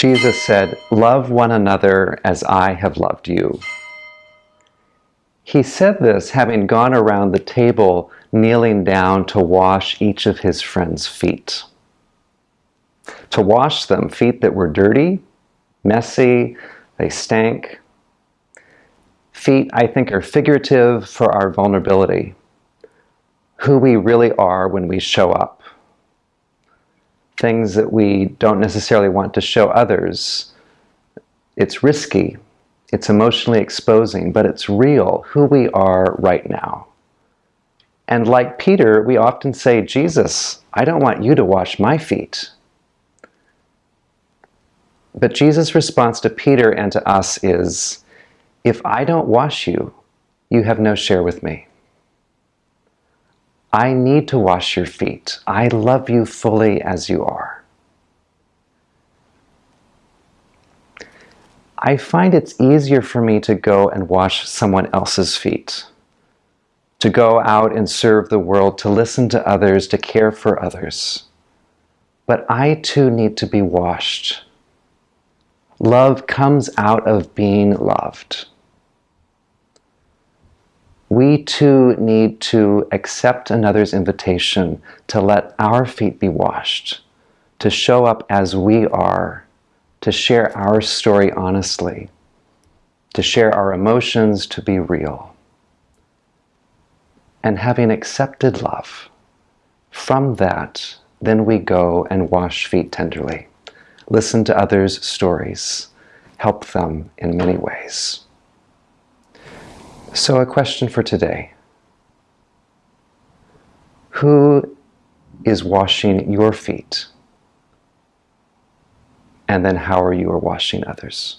Jesus said, Love one another as I have loved you. He said this having gone around the table, kneeling down to wash each of his friends' feet. To wash them, feet that were dirty, messy, they stank. Feet, I think, are figurative for our vulnerability, who we really are when we show up things that we don't necessarily want to show others. It's risky, it's emotionally exposing, but it's real, who we are right now. And like Peter, we often say, Jesus, I don't want you to wash my feet. But Jesus' response to Peter and to us is, if I don't wash you, you have no share with me. I need to wash your feet. I love you fully as you are. I find it's easier for me to go and wash someone else's feet, to go out and serve the world, to listen to others, to care for others. But I too need to be washed. Love comes out of being loved we too need to accept another's invitation to let our feet be washed, to show up as we are, to share our story honestly, to share our emotions, to be real. And having accepted love, from that, then we go and wash feet tenderly, listen to others' stories, help them in many ways. So, a question for today Who is washing your feet? And then, how are you washing others?